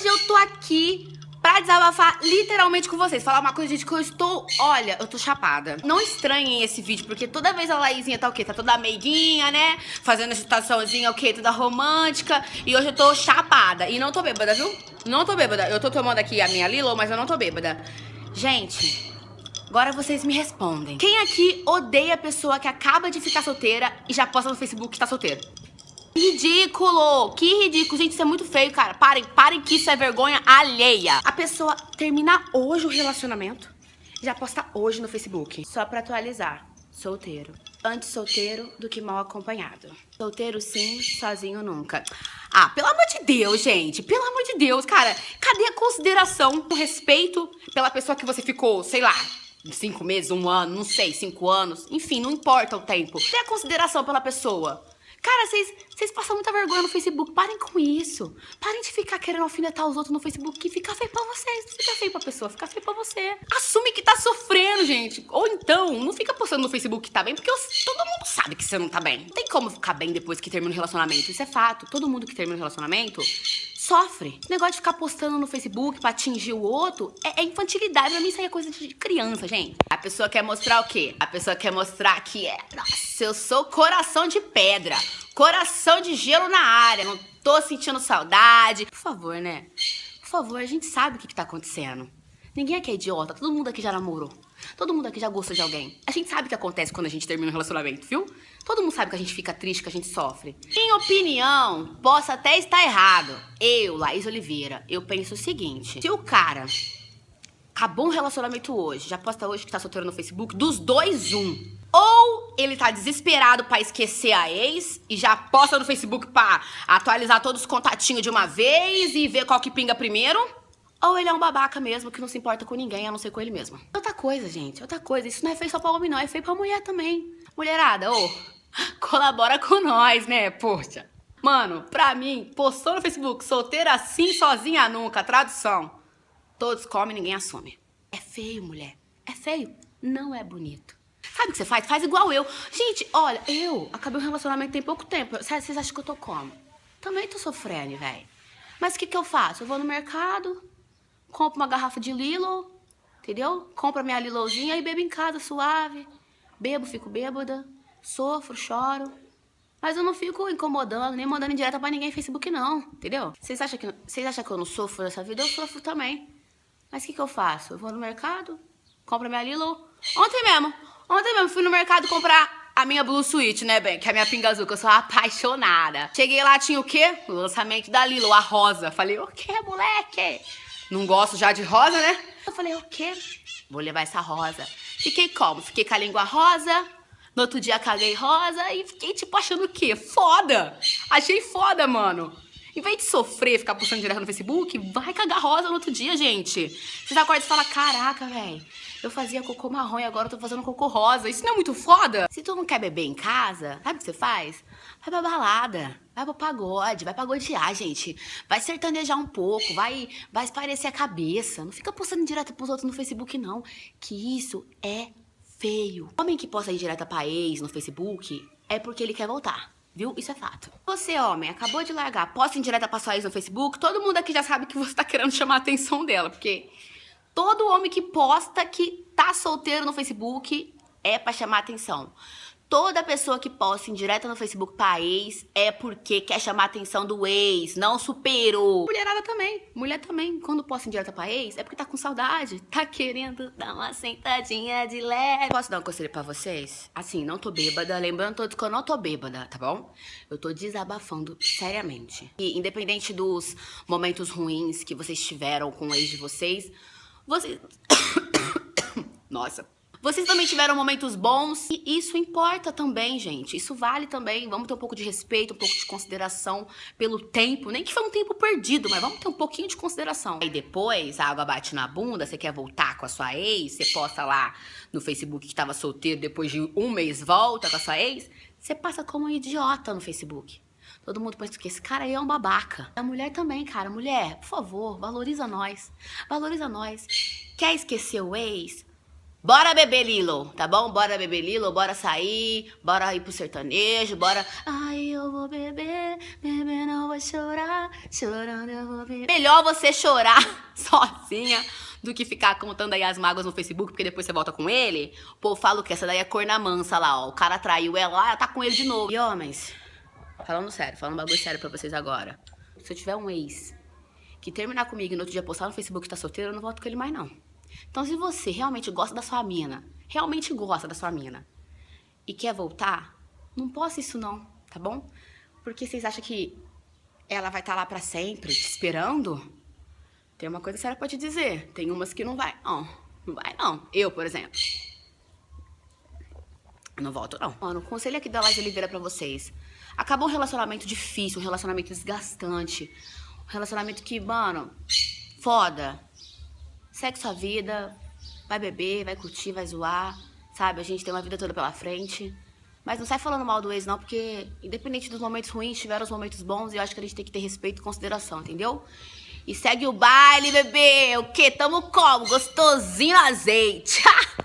Hoje eu tô aqui pra desabafar literalmente com vocês. Falar uma coisa, gente, que eu estou... Olha, eu tô chapada. Não estranhem esse vídeo, porque toda vez a Laizinha tá o quê? Tá toda meiguinha, né? Fazendo essa situaçãozinha, o quê? Toda romântica. E hoje eu tô chapada. E não tô bêbada, viu? Não tô bêbada. Eu tô tomando aqui a minha Lilo, mas eu não tô bêbada. Gente... Agora vocês me respondem. Quem aqui odeia a pessoa que acaba de ficar solteira e já posta no Facebook que tá solteiro? Ridículo! Que ridículo. Gente, isso é muito feio, cara. Parem, parem que isso é vergonha alheia. A pessoa termina hoje o relacionamento, já posta hoje no Facebook. Só pra atualizar, solteiro. Antes solteiro do que mal acompanhado. Solteiro sim, sozinho nunca. Ah, pelo amor de Deus, gente. Pelo amor de Deus, cara. Cadê a consideração, o respeito pela pessoa que você ficou, sei lá, cinco meses, um ano, não sei, cinco anos. Enfim, não importa o tempo. Tem a consideração pela pessoa. Cara, vocês passam muita vergonha no Facebook. Parem com isso. Parem de ficar querendo alfinetar os outros no Facebook. Que fica feio pra vocês. Não fica feio pra pessoa, fica feio pra você. Assume que tá sofrendo, gente. Ou então, não fica postando no Facebook que tá bem, porque todo mundo sabe que você não tá bem. Não tem como ficar bem depois que termina o relacionamento. Isso é fato. Todo mundo que termina o relacionamento sofre. O negócio de ficar postando no Facebook pra atingir o outro é, é, infantilidade. Pra mim isso aí é coisa de criança, gente. A pessoa quer mostrar o quê? A pessoa quer mostrar que é, nossa, eu sou coração de pedra, coração de gelo na área, não tô sentindo saudade. Por favor, né? Por favor, a gente sabe o que, que tá acontecendo. Ninguém aqui é idiota, todo mundo aqui já namorou. Todo mundo aqui já gosta de alguém. A gente sabe o que acontece quando a gente termina um relacionamento, viu? Todo mundo sabe que a gente fica triste, que a gente sofre. Em opinião, posso até estar errado. Eu, Laís Oliveira, eu penso o seguinte. Se o cara acabou um relacionamento hoje, já posta hoje que tá solteiro no Facebook, dos dois, um. Ou ele tá desesperado pra esquecer a ex e já posta no Facebook pra atualizar todos os contatinhos de uma vez e ver qual que pinga primeiro. Ou ele é um babaca mesmo, que não se importa com ninguém, a não ser com ele mesmo. Outra coisa, gente, outra coisa. Isso não é feio só pra homem, não. É feio pra mulher também. Mulherada, ô, colabora com nós, né, poxa. Mano, pra mim, postou no Facebook, solteira assim, sozinha nunca, tradução. Todos comem, ninguém assume. É feio, mulher. É feio. Não é bonito. Sabe o que você faz? Faz igual eu. Gente, olha, eu acabei um relacionamento tem pouco tempo. Vocês acham que eu tô como? Também tô sofrendo, velho. Mas o que que eu faço? Eu vou no mercado, compro uma garrafa de Lilo, entendeu? Compro a minha Lilozinha e bebo em casa, suave. Bebo, fico bêbada, sofro, choro. Mas eu não fico incomodando, nem mandando indireta pra ninguém no Facebook, não, entendeu? Vocês acham, que, vocês acham que eu não sofro nessa vida? Eu sofro também. Mas o que, que eu faço? Eu vou no mercado, compro a minha Lilo. Ontem mesmo, ontem mesmo fui no mercado comprar a minha Blue Suite, né, bem? Que é a minha pinga azul, que eu sou apaixonada. Cheguei lá, tinha o quê? O lançamento da Lilo, a rosa. Falei, o quê, moleque? Não gosto já de rosa, né? Eu falei, o quê? Vou levar essa rosa. Fiquei como? Fiquei com a língua rosa, no outro dia caguei rosa e fiquei, tipo, achando o quê? Foda! Achei foda, mano. Em vez de sofrer, ficar postando direto no Facebook, vai cagar rosa no outro dia, gente. Você acorda e fala, caraca, velho, eu fazia cocô marrom e agora eu tô fazendo cocô rosa. Isso não é muito foda? Se tu não quer beber em casa, sabe o que você faz? Vai pra balada, vai pro pagode, vai pagodear, gente. Vai sertanejar um pouco, vai, vai esparecer a cabeça. Não fica postando direto pros outros no Facebook, não. Que isso é feio. Homem que posta indireta pra ex no Facebook é porque ele quer voltar. Viu? Isso é fato. Você, homem, acabou de largar, posta indireta pra sua ex no Facebook, todo mundo aqui já sabe que você tá querendo chamar a atenção dela, porque todo homem que posta que tá solteiro no Facebook é pra chamar a atenção. Toda pessoa que posta indireta no Facebook pra ex é porque quer chamar a atenção do ex, não superou. Mulherada também. Mulher também, quando posta indireta pra ex, é porque tá com saudade. Tá querendo dar uma sentadinha de leve. Posso dar um conselho pra vocês? Assim, não tô bêbada. Lembrando todos que eu não tô bêbada, tá bom? Eu tô desabafando seriamente. E independente dos momentos ruins que vocês tiveram com o ex de vocês, vocês... Nossa... Vocês também tiveram momentos bons e isso importa também, gente. Isso vale também. Vamos ter um pouco de respeito, um pouco de consideração pelo tempo. Nem que foi um tempo perdido, mas vamos ter um pouquinho de consideração. Aí depois a água bate na bunda, você quer voltar com a sua ex, você posta lá no Facebook que estava solteiro, depois de um mês volta com a sua ex, você passa como um idiota no Facebook. Todo mundo pensa que esse cara aí é um babaca. A mulher também, cara. Mulher, por favor, valoriza nós. Valoriza nós. Quer esquecer o ex? Bora beber Lilo, tá bom? Bora beber Lilo, bora sair, bora ir pro sertanejo, bora. Ai, eu vou beber, beber não vou chorar, chorando eu vou beber. Melhor você chorar sozinha do que ficar contando aí as mágoas no Facebook, porque depois você volta com ele. Pô, falo que essa daí é corna mansa lá, ó. O cara traiu ela ela tá com ele de novo. E homens, falando sério, falando um bagulho sério pra vocês agora. Se eu tiver um ex que terminar comigo e no outro dia postar no Facebook que tá solteiro, eu não volto com ele mais não. Então, se você realmente gosta da sua mina, realmente gosta da sua mina, e quer voltar, não possa isso não, tá bom? Porque vocês acham que ela vai estar tá lá pra sempre, te esperando? Tem uma coisa séria pra te dizer. Tem umas que não vai, não. Não vai, não. Eu, por exemplo. Não volto, não. Mano, conselho aqui da Laje Oliveira pra vocês. Acabou um relacionamento difícil, um relacionamento desgastante. Um relacionamento que, mano, foda segue sua vida, vai beber, vai curtir, vai zoar, sabe? A gente tem uma vida toda pela frente. Mas não sai falando mal do ex, não, porque independente dos momentos ruins, tiveram os momentos bons e eu acho que a gente tem que ter respeito e consideração, entendeu? E segue o baile, bebê! O quê? Tamo como? Gostosinho azeite!